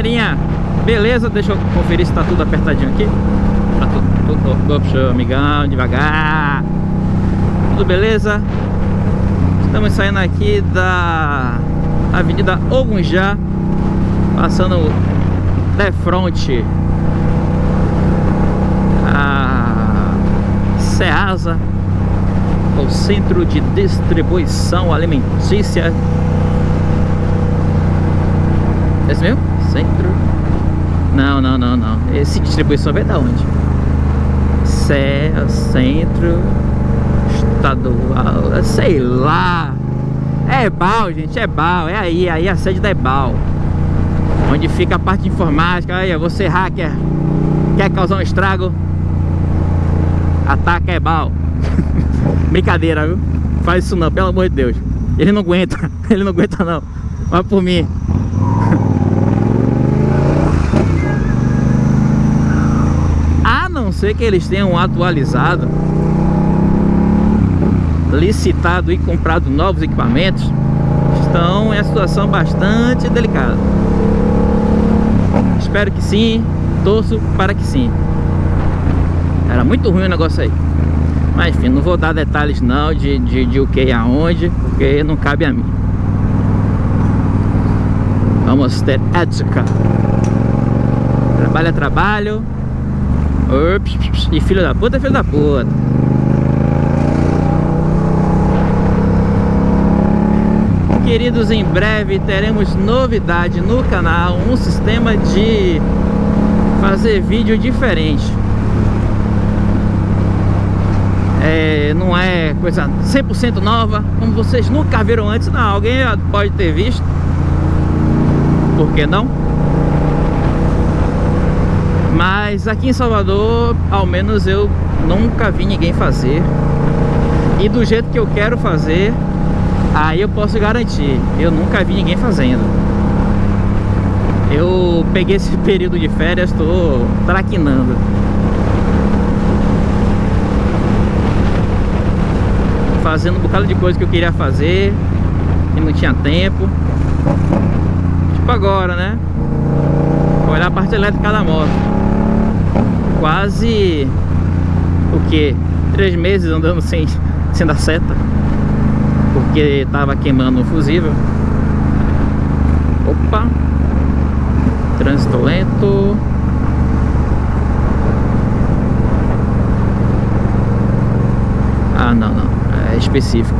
galerinha, beleza? Deixa eu conferir se tá tudo apertadinho aqui Tá tudo, tudo, tudo amigão, devagar Tudo beleza? Estamos saindo aqui da Avenida Ogunjá Passando de frente a Ceasa O Centro de Distribuição Alimentícia esse mesmo? Centro. Não, não, não, não. Esse distribuição vem da onde? Cé, centro estadual, sei lá. É EBAL, gente, é EBAL, é aí, aí a sede da EBAL. Onde fica a parte informática. Aí, você hacker, quer causar um estrago? Ataca EBAL. Brincadeira, viu? Faz isso não, pelo amor de Deus. Ele não aguenta, ele não aguenta não. Vai por mim. não ser que eles tenham atualizado, licitado e comprado novos equipamentos, estão em situação bastante delicada. Espero que sim, torço para que sim. Era muito ruim o negócio aí. Mas enfim, não vou dar detalhes não de, de, de o que e aonde, porque não cabe a mim. Vamos ter ética. Trabalho é trabalho, e filho da puta é filho da puta. Queridos, em breve teremos novidade no canal, um sistema de fazer vídeo diferente. É, não é coisa 100% nova, como vocês nunca viram antes. Não, alguém pode ter visto. Por que não? Mas aqui em Salvador, ao menos eu nunca vi ninguém fazer. E do jeito que eu quero fazer Aí eu posso garantir Eu nunca vi ninguém fazendo. Eu peguei esse período de férias Estou traquinando. Fazendo um bocado de coisa que eu queria fazer E não tinha tempo. Tipo agora, né? Olhar a parte elétrica da moto quase o que? Três meses andando sem, sem dar seta. Porque tava queimando o fusível. Opa! Trânsito lento. Ah não, não, é específico.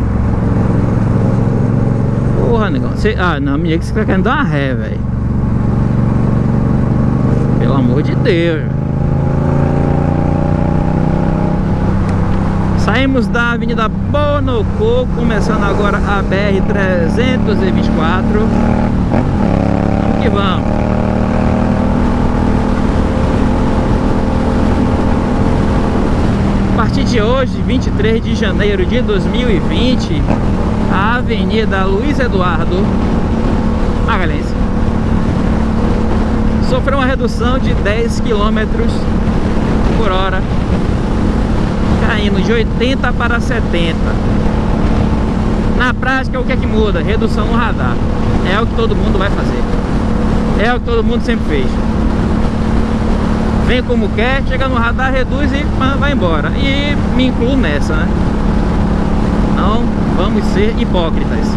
Porra negão. Ah não, me diga que você tá querendo dar uma ré velho. Pelo amor de Deus Saímos da Avenida Bonocô, começando agora a BR-324. Vamos que vamos. A partir de hoje, 23 de janeiro de 2020, a Avenida Luiz Eduardo Magalhães sofreu uma redução de 10 km por hora caindo de 80 para 70 na prática o que é que muda? redução no radar. É o que todo mundo vai fazer. É o que todo mundo sempre fez. Vem como quer, chega no radar, reduz e vai embora. E me incluo nessa né? não vamos ser hipócritas.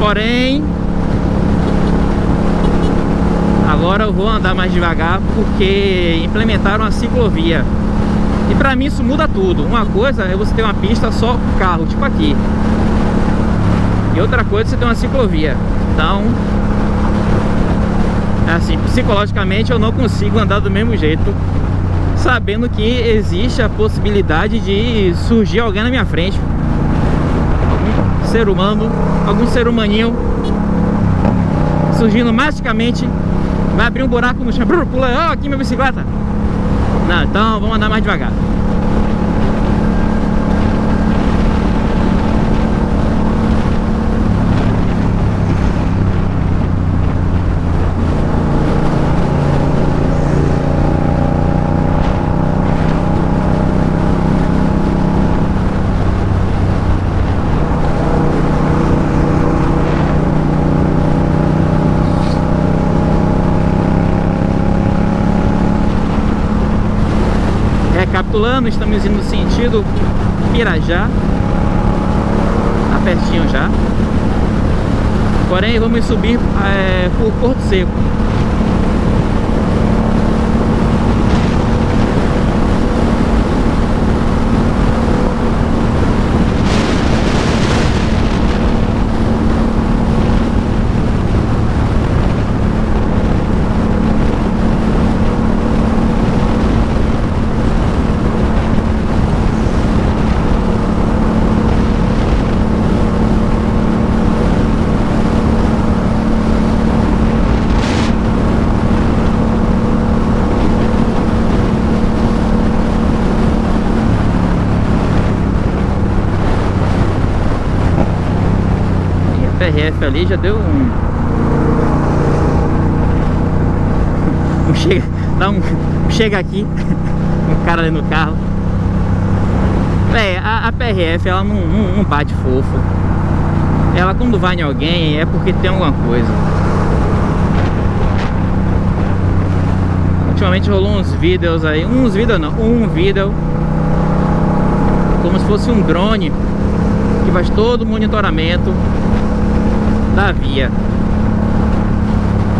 Porém Agora eu vou andar mais devagar porque implementaram a ciclovia. E pra mim isso muda tudo. Uma coisa é você ter uma pista só com carro, tipo aqui. E outra coisa é você ter uma ciclovia. Então, é assim, psicologicamente eu não consigo andar do mesmo jeito sabendo que existe a possibilidade de surgir alguém na minha frente algum ser humano, algum ser humaninho surgindo magicamente Vai abrir um buraco no chão, pula, ó, oh, aqui minha bicicleta. Não, então vamos andar mais devagar. Recapitulando, estamos indo no sentido Pirajá. Tá pertinho já. Porém, vamos subir é, por Porto Seco. PRF ali já deu um... um chega, dá um chega aqui, um cara ali no carro. É, a, a PRF ela não, não, não bate fofo. Ela quando vai em alguém é porque tem alguma coisa. Ultimamente rolou uns vídeos aí, uns vídeos não, um vídeo como se fosse um drone que faz todo o monitoramento da via.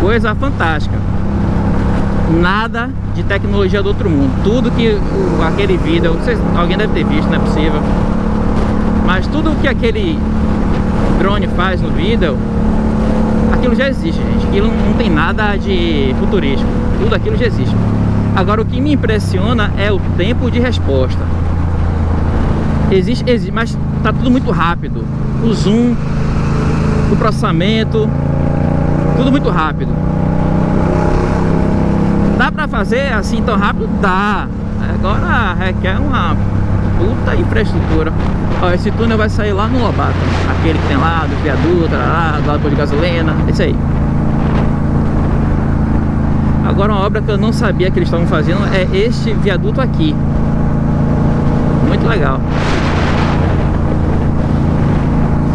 Coisa fantástica. Nada de tecnologia do outro mundo. Tudo que aquele vídeo, alguém deve ter visto, não é possível. Mas tudo que aquele drone faz no vídeo, aquilo já existe, gente. Aquilo não tem nada de futurístico. Tudo aquilo já existe. Agora, o que me impressiona é o tempo de resposta. Existe, existe mas tá tudo muito rápido. O zoom o processamento, tudo muito rápido. Dá pra fazer assim tão rápido? Dá. Agora requer uma puta infraestrutura. Ó, esse túnel vai sair lá no Lobato. Aquele que tem lá, do viaduto, lá, do lado de gasolina, esse aí. Agora uma obra que eu não sabia que eles estavam fazendo é este viaduto aqui. Muito legal.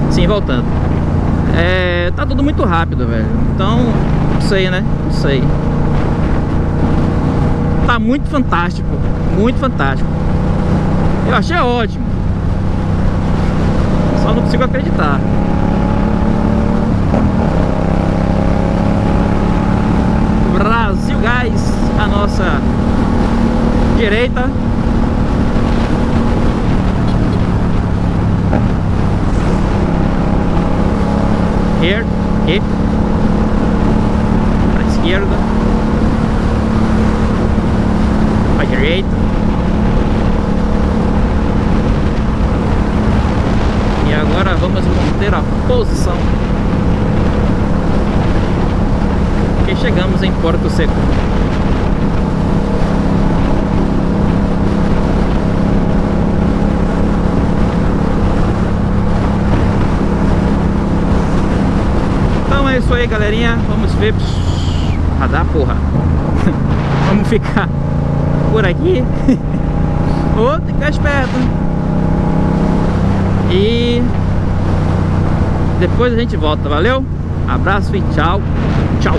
Sim, voltando. É, tá tudo muito rápido, velho. Então, não sei, né? Não sei. Tá muito fantástico. Muito fantástico. Eu achei ótimo. Só não consigo acreditar. Brasil Gás, a nossa direita here, aqui, para a esquerda, para a direita, e agora vamos manter a posição, que chegamos em Porto Seco. é isso aí, galerinha. Vamos ver. Radar, porra. Vamos ficar por aqui. Ou ficar esperto. E depois a gente volta, valeu? Abraço e tchau. Tchau.